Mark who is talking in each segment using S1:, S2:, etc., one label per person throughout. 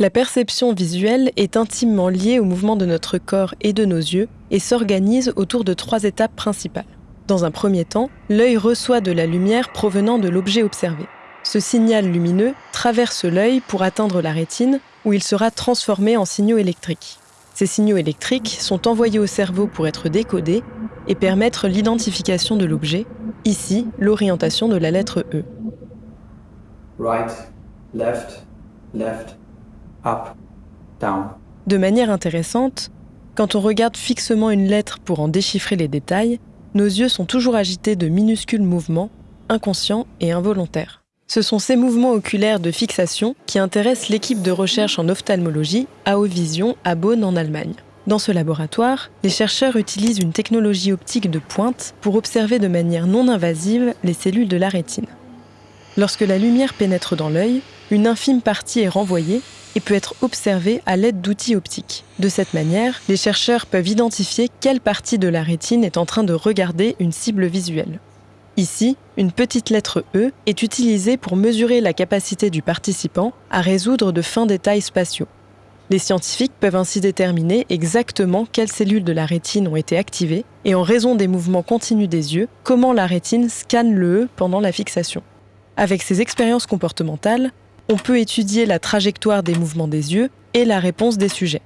S1: La perception visuelle est intimement liée au mouvement de notre corps et de nos yeux et s'organise autour de trois étapes principales. Dans un premier temps, l'œil reçoit de la lumière provenant de l'objet observé. Ce signal lumineux traverse l'œil pour atteindre la rétine où il sera transformé en signaux électriques. Ces signaux électriques sont envoyés au cerveau pour être décodés et permettre l'identification de l'objet, ici l'orientation de la lettre E. De manière intéressante, quand on regarde fixement une lettre pour en déchiffrer les détails, nos yeux sont toujours agités de minuscules mouvements, inconscients et involontaires. Ce sont ces mouvements oculaires de fixation qui intéressent l'équipe de recherche en ophtalmologie à Vision à Bonn en Allemagne. Dans ce laboratoire, les chercheurs utilisent une technologie optique de pointe pour observer de manière non invasive les cellules de la rétine. Lorsque la lumière pénètre dans l'œil, une infime partie est renvoyée et peut être observée à l'aide d'outils optiques. De cette manière, les chercheurs peuvent identifier quelle partie de la rétine est en train de regarder une cible visuelle. Ici, une petite lettre E est utilisée pour mesurer la capacité du participant à résoudre de fins détails spatiaux. Les scientifiques peuvent ainsi déterminer exactement quelles cellules de la rétine ont été activées et en raison des mouvements continus des yeux, comment la rétine scanne le E pendant la fixation. Avec ces expériences comportementales, on peut étudier la trajectoire des mouvements des yeux et la réponse des sujets.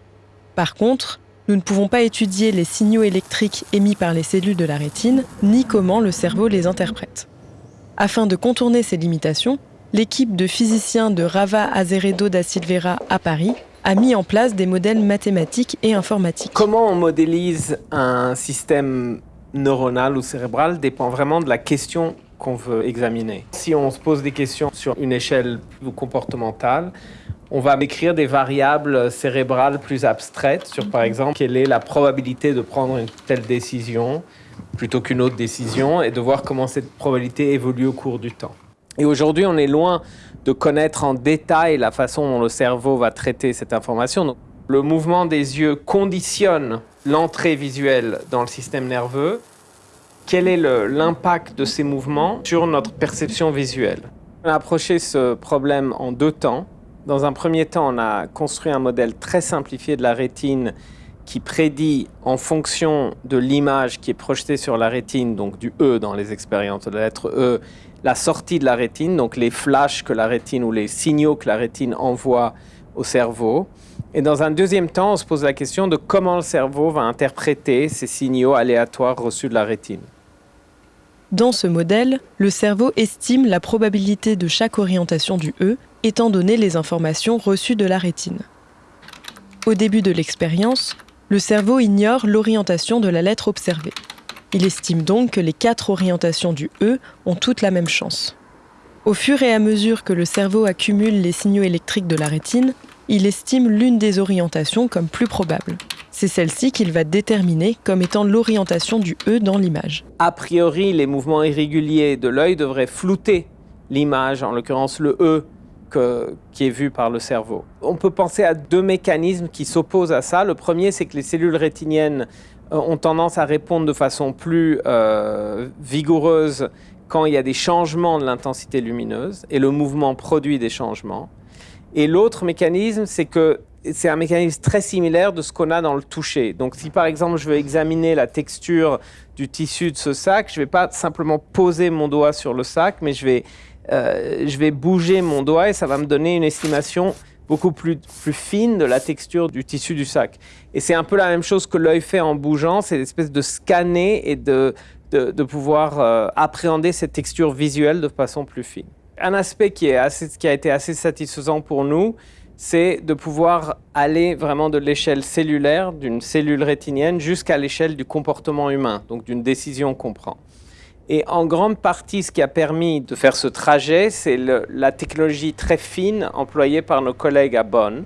S1: Par contre, nous ne pouvons pas étudier les signaux électriques émis par les cellules de la rétine, ni comment le cerveau les interprète. Afin de contourner ces limitations, l'équipe de physiciens de Rava Azeredo da Silveira à Paris a mis en place des modèles mathématiques et informatiques.
S2: Comment on modélise un système neuronal ou cérébral dépend vraiment de la question qu'on veut examiner. Si on se pose des questions sur une échelle comportementale, on va écrire des variables cérébrales plus abstraites sur, par exemple, quelle est la probabilité de prendre une telle décision plutôt qu'une autre décision et de voir comment cette probabilité évolue au cours du temps. Et aujourd'hui, on est loin de connaître en détail la façon dont le cerveau va traiter cette information. le mouvement des yeux conditionne l'entrée visuelle dans le système nerveux. Quel est l'impact de ces mouvements sur notre perception visuelle? On a approché ce problème en deux temps. Dans un premier temps, on a construit un modèle très simplifié de la rétine qui prédit en fonction de l'image qui est projetée sur la rétine, donc du E dans les expériences de la lettre E, la sortie de la rétine, donc les flashs que la rétine ou les signaux que la rétine envoie au cerveau. Et dans un deuxième temps, on se pose la question de comment le cerveau va interpréter ces signaux aléatoires reçus de la rétine.
S1: Dans ce modèle, le cerveau estime la probabilité de chaque orientation du E étant donné les informations reçues de la rétine. Au début de l'expérience, le cerveau ignore l'orientation de la lettre observée. Il estime donc que les quatre orientations du E ont toutes la même chance. Au fur et à mesure que le cerveau accumule les signaux électriques de la rétine, il estime l'une des orientations comme plus probable. C'est celle-ci qu'il va déterminer comme étant l'orientation du E dans l'image.
S2: A priori, les mouvements irréguliers de l'œil devraient flouter l'image, en l'occurrence le E, qui est vu par le cerveau. On peut penser à deux mécanismes qui s'opposent à ça. Le premier, c'est que les cellules rétiniennes euh, ont tendance à répondre de façon plus euh, vigoureuse quand il y a des changements de l'intensité lumineuse et le mouvement produit des changements. Et l'autre mécanisme, c'est que c'est un mécanisme très similaire de ce qu'on a dans le toucher. Donc si par exemple je veux examiner la texture du tissu de ce sac, je ne vais pas simplement poser mon doigt sur le sac, mais je vais euh, je vais bouger mon doigt et ça va me donner une estimation beaucoup plus, plus fine de la texture du tissu du sac. Et c'est un peu la même chose que l'œil fait en bougeant, c'est l'espèce de scanner et de, de, pouvoir euh, appréhender cette texture visuelle de façon plus fine. Un aspect qui, est assez, qui a été assez satisfaisant pour nous, c'est de pouvoir aller vraiment de l'échelle cellulaire, d'une cellule rétinienne, jusqu'à l'échelle du comportement humain, donc d'une décision qu'on prend. Et en grande partie, ce qui a permis de faire ce trajet, c'est la technologie très fine employée par nos collègues à Bonn.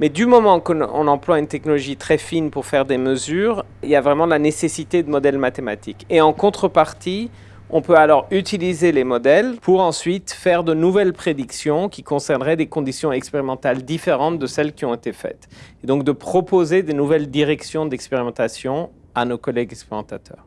S2: Mais du moment qu'on emploie une technologie très fine pour faire des mesures, il y a vraiment la nécessité de modèles mathématiques. Et en contrepartie, on peut alors utiliser les modèles pour ensuite faire de nouvelles prédictions qui concerneraient des conditions expérimentales différentes de celles qui ont été faites. Et donc de proposer des nouvelles directions d'expérimentation à nos collègues expérimentateurs.